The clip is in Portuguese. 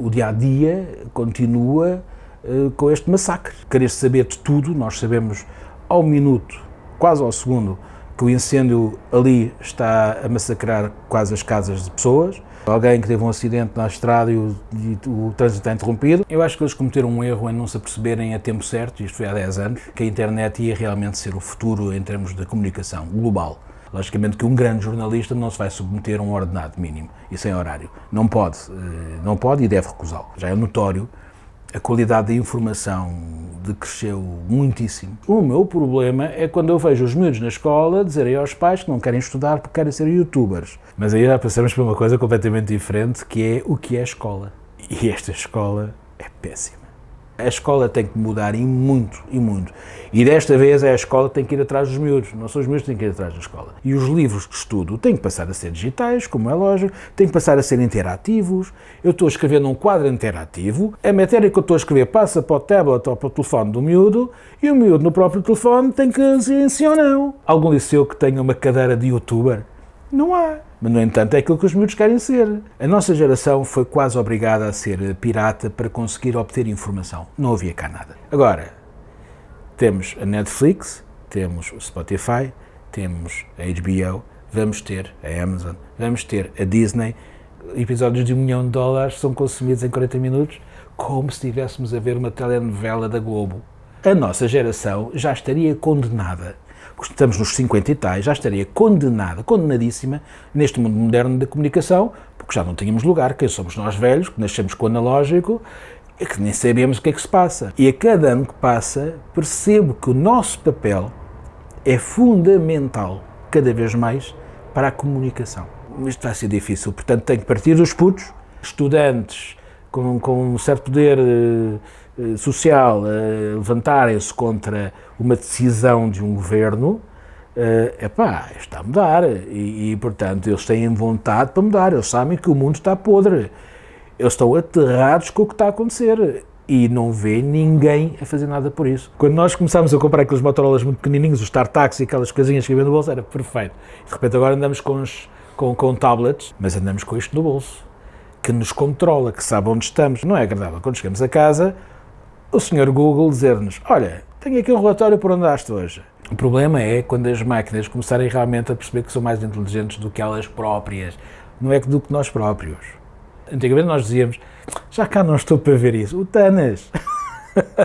o dia-a-dia -dia continua uh, com este massacre. Querer saber de tudo, nós sabemos ao minuto, quase ao segundo, que o incêndio ali está a massacrar quase as casas de pessoas, alguém que teve um acidente na estrada e o, e o, trânsito está interrompido. Eu acho que eles cometeram um erro em não se aperceberem a tempo certo, isto foi há 10 anos, que a internet ia realmente ser o futuro em termos de comunicação global. Logicamente que um grande jornalista não se vai submeter a um ordenado mínimo e sem horário. Não pode, eh, não pode e deve recusá-lo. Já é notório a qualidade da informação decresceu muitíssimo. O meu problema é quando eu vejo os miúdos na escola dizerem aos pais que não querem estudar porque querem ser youtubers. Mas aí já passamos por uma coisa completamente diferente, que é o que é escola. E esta escola é péssima. A escola tem que mudar e muito, e muito. E desta vez é a escola que tem que ir atrás dos miúdos, não são os miúdos que têm que ir atrás da escola. E os livros de estudo têm que passar a ser digitais, como é lógico, têm que passar a ser interativos. Eu estou a escrever num quadro interativo, a matéria que eu estou a escrever passa para o tablet ou para o telefone do miúdo, e o miúdo no próprio telefone tem que dizer sim ou não. Algum liceu que tenha uma cadeira de youtuber? Não há. Mas, no entanto, é aquilo que os miúdos querem ser. A nossa geração foi quase obrigada a ser pirata para conseguir obter informação. Não havia cá nada. Agora, temos a Netflix, temos o Spotify, temos a HBO, vamos ter a Amazon, vamos ter a Disney. Episódios de um milhão de dólares são consumidos em 40 minutos, como se estivéssemos a ver uma telenovela da Globo. A nossa geração já estaria condenada estamos nos 50 e tais, já estaria condenada, condenadíssima neste mundo moderno da comunicação, porque já não tínhamos lugar, quem somos nós velhos, que nascemos com o analógico, e que nem sabemos o que é que se passa. E a cada ano que passa, percebo que o nosso papel é fundamental, cada vez mais, para a comunicação. Isto vai ser difícil, portanto tenho que partir dos putos, estudantes com, com um certo poder uh, social, uh, levantarem-se contra uma decisão de um governo, uh, epá, está a mudar. E, e, portanto, eles têm vontade para mudar, eles sabem que o mundo está podre, eles estão aterrados com o que está a acontecer. E não vê ninguém a fazer nada por isso. Quando nós começámos a comprar aqueles Motorolas muito pequenininhos, os StarTax e aquelas coisinhas que havia no bolso, era perfeito. De repente agora andamos com, os, com, com tablets, mas andamos com isto no bolso, que nos controla, que sabe onde estamos. Não é agradável quando chegamos a casa, o senhor Google dizer-nos, olha, tenho aqui um relatório por onde andaste hoje. O problema é quando as máquinas começarem realmente a perceber que são mais inteligentes do que elas próprias, não é do que nós próprios. Antigamente nós dizíamos, já cá não estou para ver isso, o Tanas.